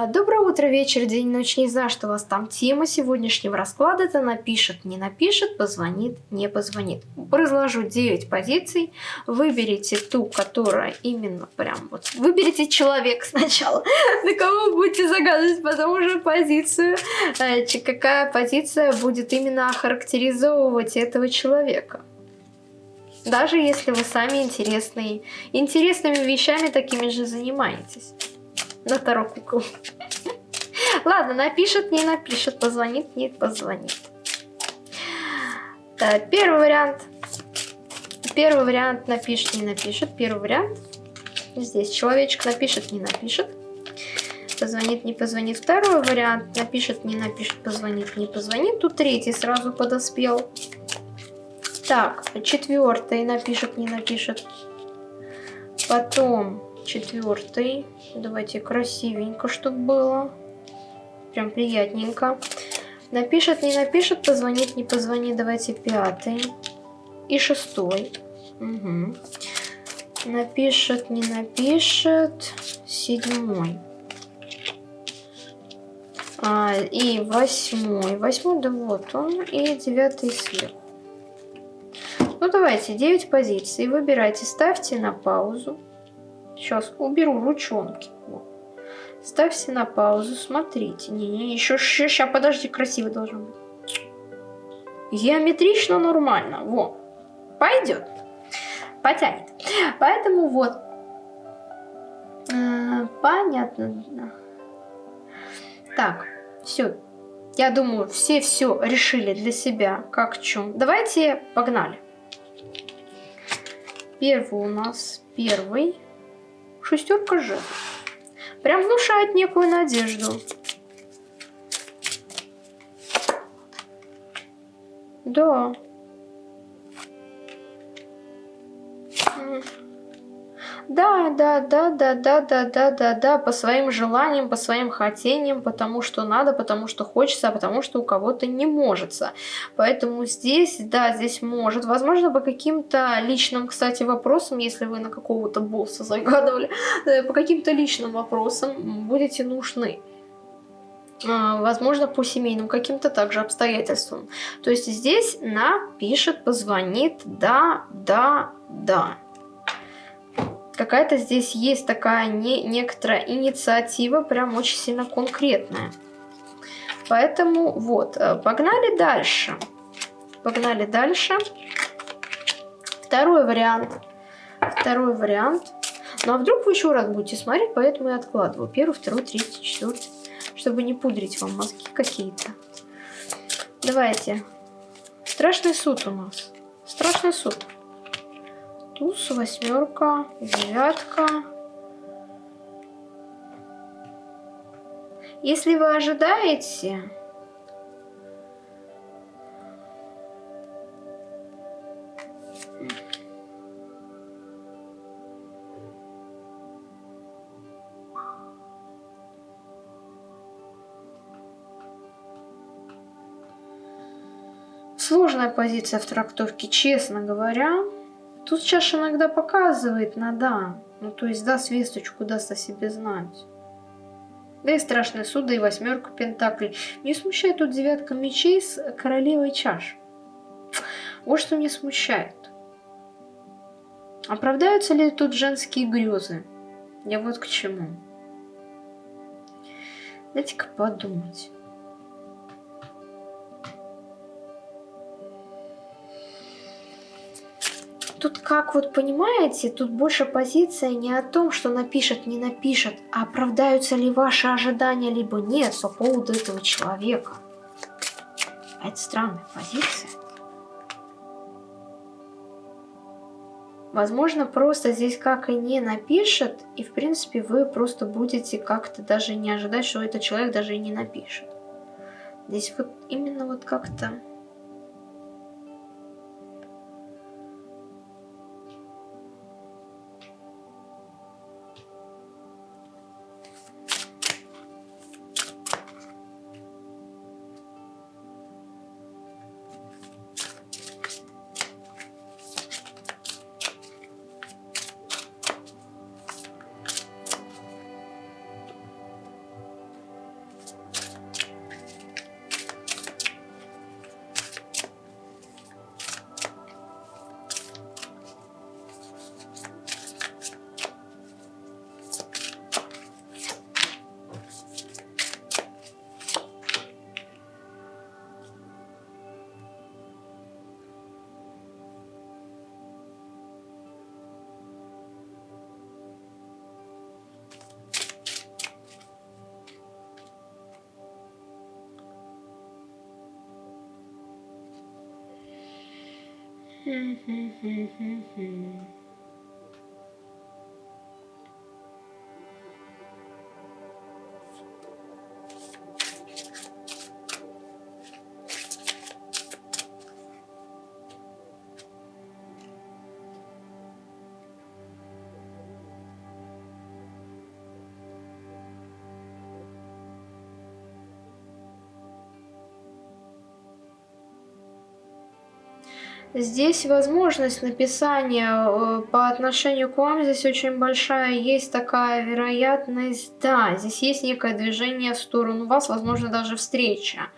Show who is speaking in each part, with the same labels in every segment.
Speaker 1: А, Доброе утро, вечер, день, ночь. Не знаю, что у вас там тема сегодняшнего расклада. Это напишет, не напишет, позвонит, не позвонит. Разложу 9 позиций. Выберите ту, которая именно прям вот... Выберите человек сначала, на кого будете загадывать, потом уже позицию. Ч- Какая позиция будет именно охарактеризовывать этого человека. Даже если вы сами интересные, интересными вещами такими же занимаетесь. На Таро кукол. Ладно, напишет, не напишет, позвонит, не позвонит. Э, Первый вариант. Первый вариант напишет, не напишет. Первый вариант. Здесь человечек напишет, не напишет. Позвонит, не позвонит. Второй вариант. Напишет, не напишет, позвонит, не позвонит. Тут третий сразу подоспел. Так, четвертый напишет, не напишет. Потом четвертый. Давайте красивенько, чтобы было. Прям приятненько. Напишет, не напишет, позвонит, не позвонит. Давайте пятый. И шестой. Угу. Напишет, не напишет. Седьмой. А, и восьмой. Восьмой, да вот он. И девятый сверху. Ну давайте, 9 позиций. Выбирайте, ставьте на паузу. Сейчас уберу ручонки. Во. Ставьте на паузу, смотрите. Не-не, еще сейчас, подожди, красиво должно быть. Геометрично нормально. Во. Пойдет. Потянет. Поэтому вот. Э, Понятно. Так, все. Я думаю, все все решили для себя, как чем. Давайте погнали. Первый у нас первый. Шестерка же. Прям внушает некую надежду. Да. Да, да, да, да, да, да, да, да, да, по своим желаниям, по своим хотениям, потому что надо, потому что хочется, а потому что у кого-то не может. Поэтому здесь, да, здесь может. Возможно, по каким-то личным, кстати, вопросам, если вы на какого-то босса загадывали, э, по каким-то личным вопросам будете нужны. А, Возможно, по семейным каким-то также обстоятельствам. То есть здесь напишет, позвонит, да, да, да какая-то здесь есть такая не, некоторая инициатива, прям очень сильно конкретная. Поэтому вот, э, погнали дальше. Погнали дальше. Второй вариант. Второй вариант. Ну а вдруг вы еще раз будете смотреть, поэтому я откладываю. Первый, второй, третий, четвертый. Чтобы не пудрить вам мозги какие-то. Давайте. Страшный суд у нас. Страшный суд туз, восьмерка, девятка. Если вы ожидаете... Сложная позиция в трактовке, честно говоря. Тут чаша иногда показывает на да. Ну, то есть даст весточку, даст о себе знать. Да и страшный суд, да и восьмерка пентаклей. Не смущает тут девятка мечей с королевой чаш. Вот что меня смущает. Оправдаются ли тут женские грезы? Я вот к чему. Дайте-ка подумать. Тут как вот понимаете, тут больше позиция не о том, что напишет, не напишет, а оправдаются ли ваши ожидания, либо нет по поводу этого человека. А это странная позиция. Возможно, просто здесь как и не напишет, и в принципе вы просто будете как-то даже не ожидать, что этот человек даже и не напишет. Здесь вот именно вот как-то... hee hee hee hee hee. Здесь возможность написания э, по отношению к вам здесь очень большая. Есть такая вероятность, да, здесь есть некое движение в сторону вас, возможно, даже встреча.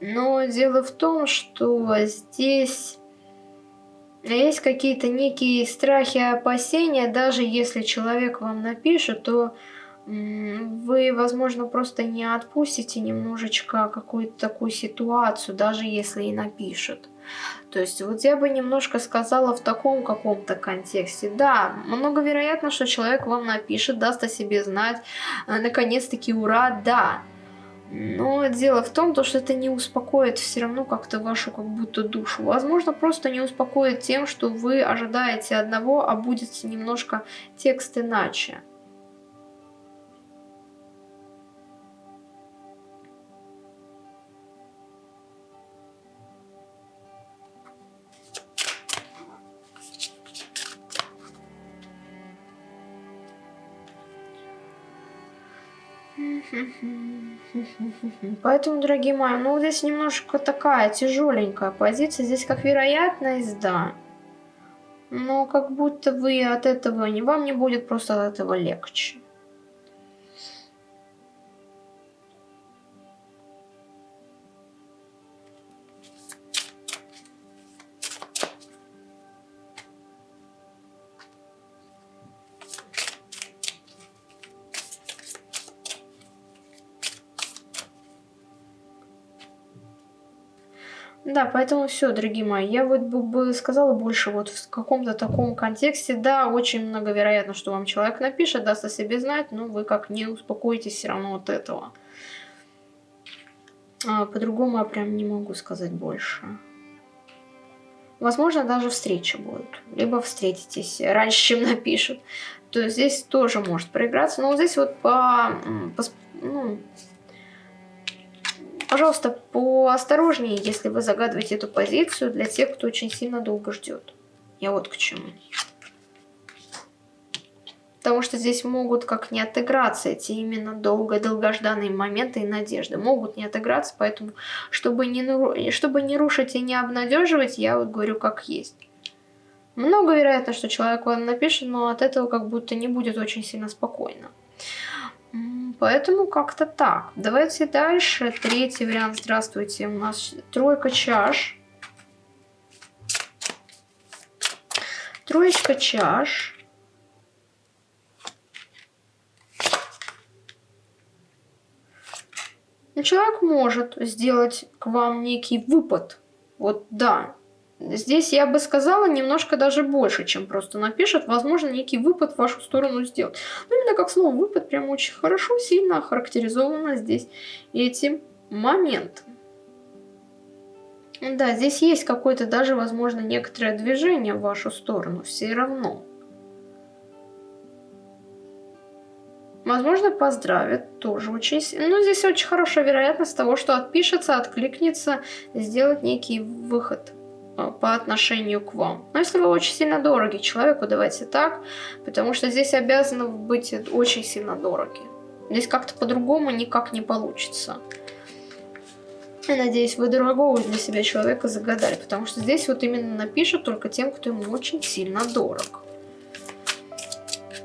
Speaker 1: Но дело в том, что здесь есть какие-то некие страхи опасения. Даже если человек вам напишет, то вы, возможно, просто не отпустите немножечко какую-то такую ситуацию, даже если и напишет. То есть вот я бы немножко сказала в таком каком-то контексте. Да, много вероятно, что человек вам напишет, даст о себе знать, э, наконец-таки ура, да. Но дело в том, что это не успокоит все равно как-то вашу как будто душу. Возможно, просто не успокоит тем, что вы ожидаете одного, а будет немножко текст иначе. Поэтому, дорогие мои, ну здесь немножко такая тяжеленькая позиция. Здесь как вероятность, да. Но как будто вы от этого, не вам не будет просто от этого легче. Да, поэтому все, дорогие мои, я вот бы сказала больше вот в каком-то таком контексте. Да, очень многовероятно, что вам человек напишет, даст о себе знать, но вы как не успокоитесь все равно от этого. А, По-другому я прям не могу сказать больше. Возможно, даже встреча будет. Либо встретитесь раньше, чем напишут. То есть здесь тоже может проиграться. Но вот здесь вот по, по ну, Пожалуйста, поосторожнее, если вы загадываете эту позицию для тех, кто очень сильно долго ждет. Я вот к чему. Потому что здесь могут как не отыграться эти именно долго-долгожданные моменты и надежды. Могут не отыграться, поэтому, чтобы не, чтобы не рушить и не обнадеживать, я вот говорю как есть. Много вероятно, что человек вам напишет, но от этого как будто не будет очень сильно спокойно. Поэтому как-то так. Давайте дальше. Третий вариант. Здравствуйте. У нас тройка чаш. Троечка чаш. Человек может сделать к вам некий выпад. Вот да, Здесь я бы сказала немножко даже больше, чем просто напишет. Возможно, некий выпад в вашу сторону сделать. Но именно как слово выпад прям очень хорошо, сильно охарактеризовано здесь этим моментом. Да, здесь есть какое-то даже, возможно, некоторое движение в вашу сторону. Все равно. Возможно, поздравит, тоже очень сильно. Но здесь очень хорошая вероятность того, что отпишется, откликнется, сделать некий выход по отношению к вам. Но если вы очень сильно дороги человеку, давайте так, потому что здесь обязаны быть очень сильно дороги. Здесь как-то по-другому никак не получится. Я надеюсь, вы дорогого для себя человека загадали, потому что здесь вот именно напишут только тем, кто ему очень сильно дорог.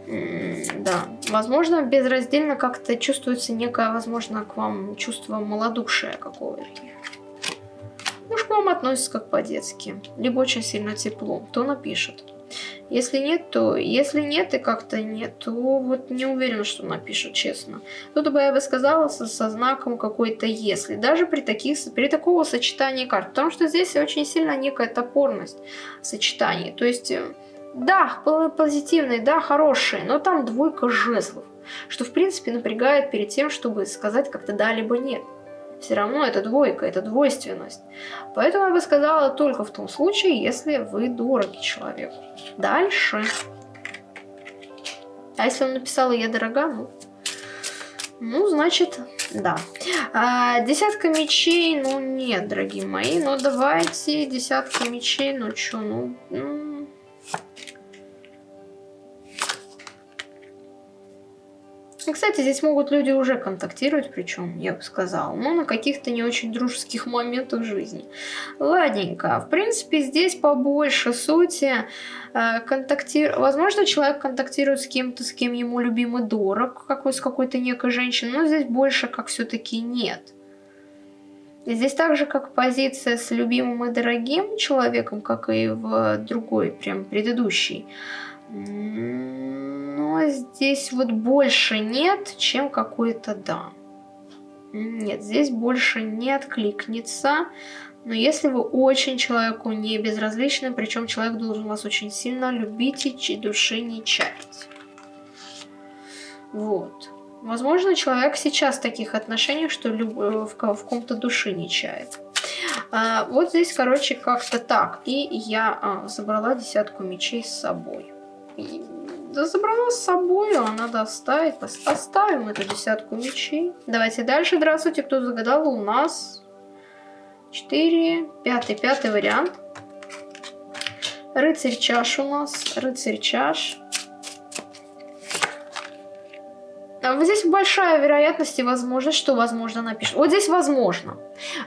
Speaker 1: да, возможно, безраздельно как-то чувствуется некое, возможно, к вам чувство малодушия какого-то. Муж к вам относится как по-детски, либо очень сильно тепло, то напишет. Если нет, то если нет и как-то нет, то вот не уверена, что напишет, честно. Тут бы я бы сказала со, со знаком какой-то если, даже при, таких, при такого сочетании карт, потому что здесь очень сильно некая топорность сочетаний. То есть, э, да, позитивные, да, хорошие, но там двойка жезлов, что в принципе напрягает перед тем, чтобы сказать как-то да, либо нет. Все равно это двойка, это двойственность. Поэтому я бы сказала только в том случае, если вы дороги человеку. Дальше. А если он написал «я дорога», ну, ну значит, да. А, десятка мечей, ну нет, дорогие мои, ну давайте десятка мечей, ну чё, ну... ну кстати, здесь могут люди уже контактировать, причем, я бы сказала, но на каких-то не очень дружеских моментах жизни. Ладненько. В принципе, здесь побольше сути. Э, контактир... Возможно, человек контактирует с кем-то, с кем ему любимый дорог, как с какой-то некой женщиной, но здесь больше как все-таки нет. Здесь так же, как позиция с любимым и дорогим человеком, как и в другой, прям предыдущей здесь вот больше нет, чем какой-то да. Нет, здесь больше не откликнется. Но если вы очень человеку не безразличны, причем человек должен вас очень сильно любить и души не чаять. Вот. Возможно, человек сейчас в таких отношениях, что люб... в, в ком-то души не чает. А, вот здесь, короче, как-то так. И я а, забрала десятку мечей с собой. Забрала с собой, а надо. Оставим эту десятку мечей. Давайте дальше. Здравствуйте, кто загадал у нас 4, пятый, пятый вариант. Рыцарь чаш у нас, рыцарь чаш. А вот здесь большая вероятность и возможность, что возможно напишет. Вот здесь возможно.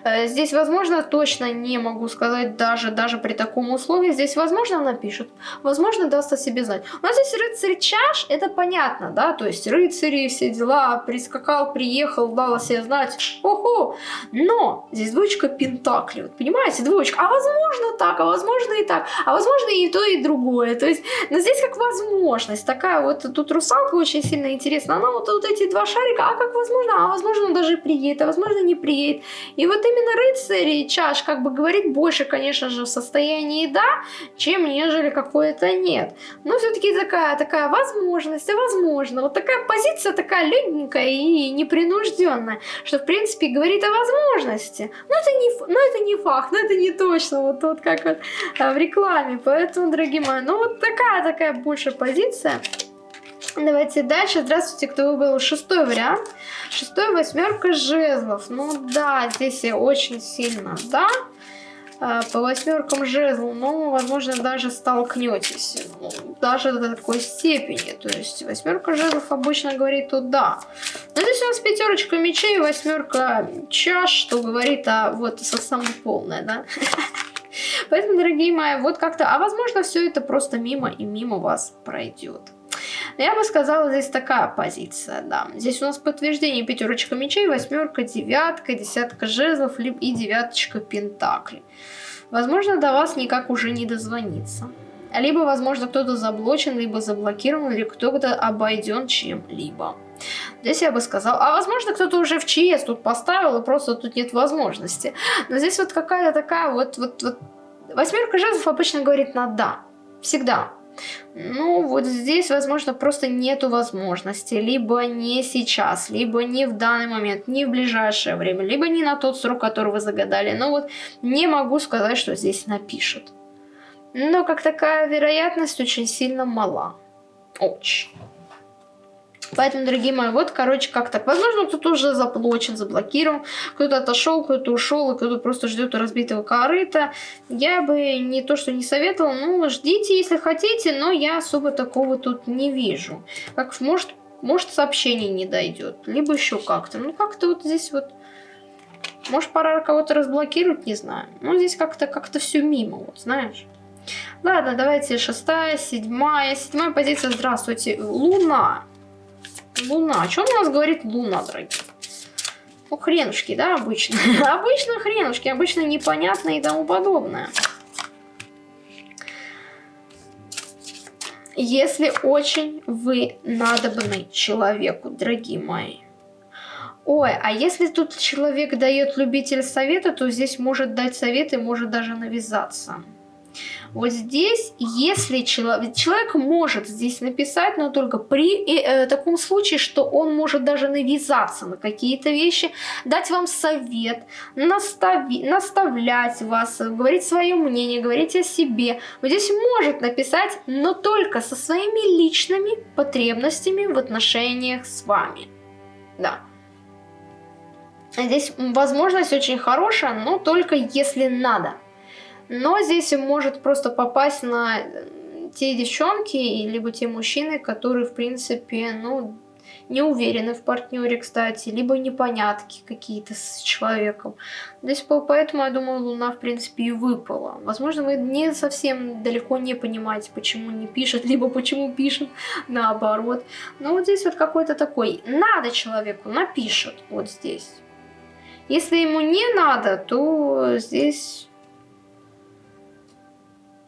Speaker 1: Э, здесь возможно, точно не могу сказать, даже, даже при таком условии. Здесь возможно напишет, возможно даст о себе знать. У нас здесь рыцарь чаш, это понятно, да, то есть рыцари, все дела, прискакал, приехал, дал о себе знать, охо. Но здесь двоечка пентакли, вот, понимаете, двоечка, а возможно так, а возможно и так, а возможно и то, и другое. То есть, но здесь как возможность, такая вот, тут русалка очень сильно интересна, она вот, вот эти два шарика, а как возможно, а возможно он даже приедет, а возможно не приедет. И вот именно рыцарь чаш как бы говорит больше, конечно же, в состоянии да, чем нежели какое-то нет. Но все-таки такая, такая возможность, возможно, вот такая позиция такая легенькая и непринужденная, что в принципе говорит о возможности. Но это не, но это не факт, но это не точно, вот, вот как вот а, в рекламе. Поэтому, дорогие мои, ну вот такая, такая больше позиция. Давайте дальше. Здравствуйте, кто выбрал шестой вариант. Шестой восьмерка жезлов. Ну да, здесь я очень сильно, да. А, по восьмеркам жезлов, но, возможно, даже столкнетесь. Ну, даже до такой степени. То есть восьмерка жезлов обычно говорит туда. Но здесь у нас пятерочка мечей, восьмерка чаш, что говорит о вот со самой полной, да. Поэтому, дорогие мои, вот как-то, а возможно, все это просто мимо и мимо вас пройдет. Я бы сказала, здесь такая позиция, да. Здесь у нас подтверждение пятерочка мечей, восьмерка, девятка, десятка жезлов и девяточка пентаклей. Возможно, до вас никак уже не дозвониться. Либо, возможно, кто-то заблочен, либо заблокирован, или кто-то обойден чем-либо. Здесь я бы сказала, а возможно кто-то уже в ЧС тут поставил, и просто тут нет возможности. Но здесь вот какая-то такая вот, вот, вот... Восьмерка жезлов обычно говорит на «да». Всегда. Ну, вот здесь, возможно, просто нету возможности. Либо не сейчас, либо не в данный момент, не в ближайшее время, либо не на тот срок, который вы загадали. Но вот не могу сказать, что здесь напишут. Но как такая вероятность очень сильно мала. Очень. Поэтому, дорогие мои, вот, короче, как так. Возможно, кто-то уже заблочен, заблокирован, кто-то отошел, кто-то ушел, и кто-то просто ждет разбитого корыта. Я бы не то, что не советовала, ну, ждите, если хотите, но я особо такого тут не вижу. Как, может, может сообщение не дойдет, либо еще как-то. Ну, как-то вот здесь вот... Может, пора кого-то разблокировать, не знаю. Ну, здесь как-то как, -то, все мимо, вот, знаешь. Ладно, давайте шестая, седьмая. Седьмая позиция, здравствуйте. Луна. Луна. О чем у нас говорит Луна, дорогие? Ну, хренушки, да, обычно. обычно хренушки, обычно непонятно и тому подобное. Если очень вы надобны человеку, дорогие мои. Ой, а если тут человек дает любитель совета, то здесь может дать совет и может даже навязаться. Вот здесь, если человек, человек может здесь написать, но только при э, таком случае, что он может даже навязаться на какие-то вещи, дать вам совет, настави, наставлять вас, говорить свое мнение, говорить о себе. Вот здесь может написать, но только со своими личными потребностями в отношениях с вами. Да. Здесь возможность очень хорошая, но только если надо. Но здесь может просто попасть на те девчонки, либо те мужчины, которые, в принципе, ну, не уверены в партнере, кстати, либо непонятки какие-то с человеком. Здесь поэтому, я думаю, Луна, в принципе, и выпала. Возможно, вы не совсем далеко не понимаете, почему не пишет, либо почему пишет наоборот. Но вот здесь вот какой-то такой, надо человеку, напишет вот здесь. Если ему не надо, то здесь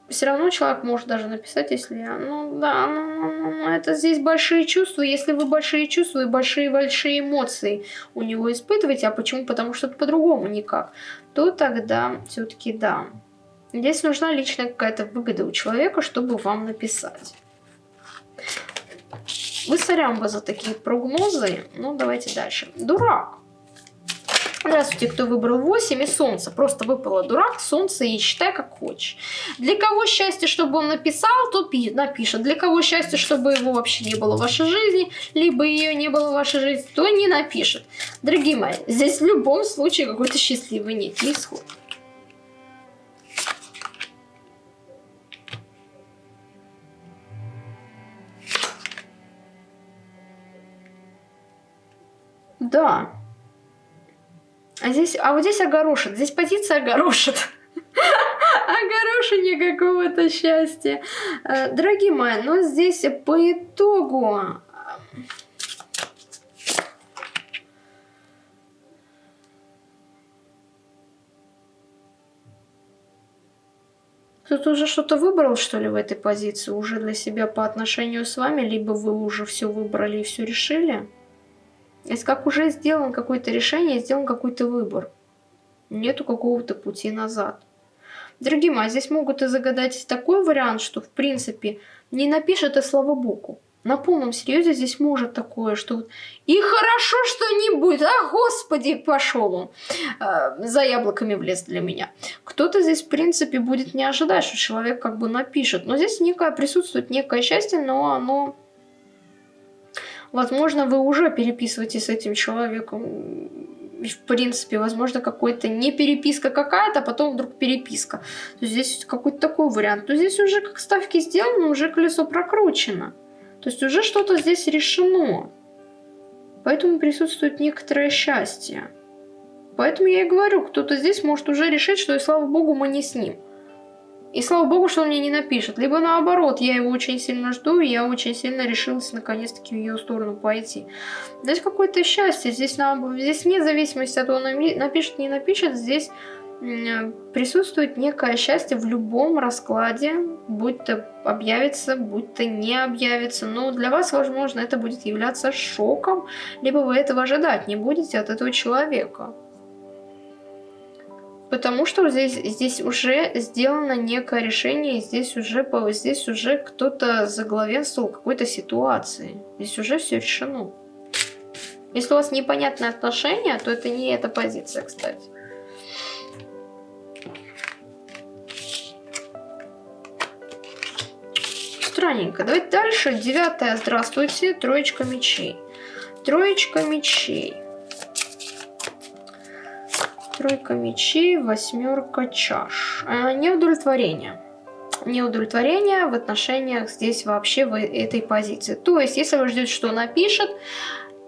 Speaker 1: все равно человек может даже написать, если... Ну да, ну, ну, ну, ну, это здесь большие чувства. Если вы большие чувства и большие-большие эмоции у него испытываете, а почему? Потому что это по-другому никак, то тогда все-таки да. Здесь нужна личная какая-то выгода у человека, чтобы вам написать. Вы сорям за такие прогнозы. Ну, давайте дальше. Дурак. Здравствуйте, кто выбрал 8 и солнце. Просто выпало дурак, солнце и считай как хочешь. Для кого счастье, чтобы он написал, тот напишет. Для кого счастье, чтобы его вообще не было в вашей жизни, либо ее не было в вашей жизни, то не напишет. Дорогие мои, здесь в любом случае какой-то счастливый некий исход. Да. А здесь, а вот здесь огорошит, здесь позиция огорошит. Огорошение какого-то счастья. Э, дорогие мои, но здесь по итогу... Тут уже что-то выбрал, что ли, в этой позиции? Уже для себя по отношению с вами? Либо вы уже все выбрали и все решили? Если как уже сделан какое-то решение, сделан какой-то выбор. Нету какого-то пути назад. Дорогие мои, здесь могут и загадать такой вариант, что в принципе не напишет и слава богу. На полном серьезе здесь может такое, что вот и хорошо, что не будет, а господи, пошел он э, за яблоками в лес для меня. Кто-то здесь в принципе будет не ожидать, что человек как бы напишет, но здесь некое присутствует некое счастье, но оно Возможно, вы уже переписываетесь с этим человеком. В принципе, возможно, какой-то не переписка какая-то, а потом вдруг переписка. То есть здесь какой-то такой вариант. То здесь уже как ставки сделаны, уже колесо прокручено. То есть уже что-то здесь решено. Поэтому присутствует некоторое счастье. Поэтому я и говорю, кто-то здесь может уже решить, что и слава богу мы не с ним. И слава богу, что он мне не напишет. Либо наоборот, я его очень сильно жду, и я очень сильно решилась наконец-таки в ее сторону пойти. Здесь какое-то счастье, здесь, на, здесь вне зависимости от того, напишет, не напишет, здесь присутствует некое счастье в любом раскладе, будь то объявится, будь то не объявится. Но для вас, возможно, это будет являться шоком, либо вы этого ожидать не будете от этого человека. Потому что здесь, здесь уже сделано некое решение, здесь уже, здесь уже кто-то заглавенствовал какой-то ситуации. Здесь уже все решено. Если у вас непонятные отношения, то это не эта позиция, кстати. Странненько. Давайте дальше. Девятое. Здравствуйте. Троечка мечей. Троечка мечей. Тройка мечей, восьмерка чаш. А, неудовлетворение. Неудовлетворение в отношениях здесь вообще в этой позиции. То есть, если вы ждете, что напишет,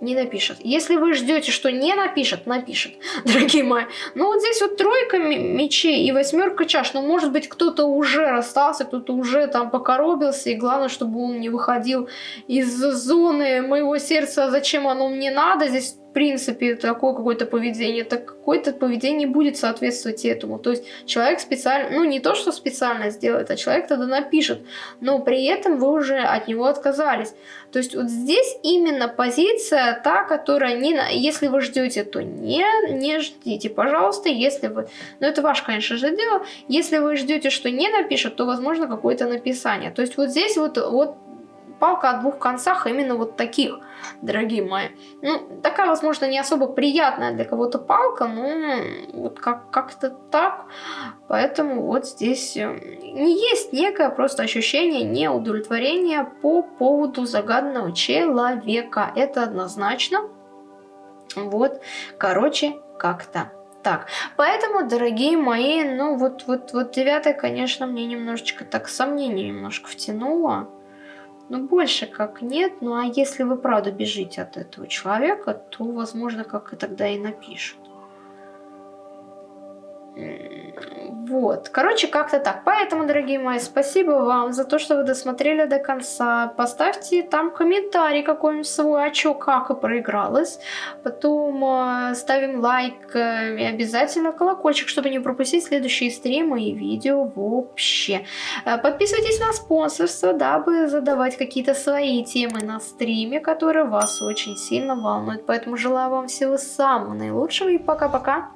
Speaker 1: не напишет. Если вы ждете, что не напишет, напишет, дорогие мои. Ну вот здесь вот тройка мечей и восьмерка чаш. Ну может быть кто-то уже расстался, кто-то уже там покоробился. И главное, чтобы он не выходил из зоны моего сердца, зачем оно мне надо. Здесь принципе, такое какое-то поведение, так какое-то поведение будет соответствовать этому. То есть человек специально, ну не то, что специально сделает, а человек тогда напишет, но при этом вы уже от него отказались. То есть вот здесь именно позиция та, которая не... Если вы ждете, то не, не ждите, пожалуйста. Если вы... Ну это ваше, конечно же, дело. Если вы ждете, что не напишет, то возможно какое-то написание. То есть вот здесь вот, вот палка о двух концах именно вот таких, дорогие мои. Ну, такая, возможно, не особо приятная для кого-то палка, но вот как- как-то так. Поэтому вот здесь э, не есть некое просто ощущение неудовлетворения по поводу загаданного человека. Это однозначно. Вот, короче, как-то так, поэтому, дорогие мои, ну вот, вот, вот девятая, конечно, мне немножечко так сомнение немножко втянуло. Ну, больше как нет. Ну, а если вы правда бежите от этого человека, то, возможно, как и тогда и напишут. Вот, короче, как-то так. Поэтому, дорогие мои, спасибо вам за то, что вы досмотрели до конца. Поставьте там комментарий какой-нибудь свой, а чё, как и проигралось. Потом э, ставим лайк э, и обязательно колокольчик, чтобы не пропустить следующие стримы и видео вообще. Э, подписывайтесь на спонсорство, дабы задавать какие-то свои темы на стриме, которые вас очень сильно волнуют. Поэтому желаю вам всего самого наилучшего и пока-пока.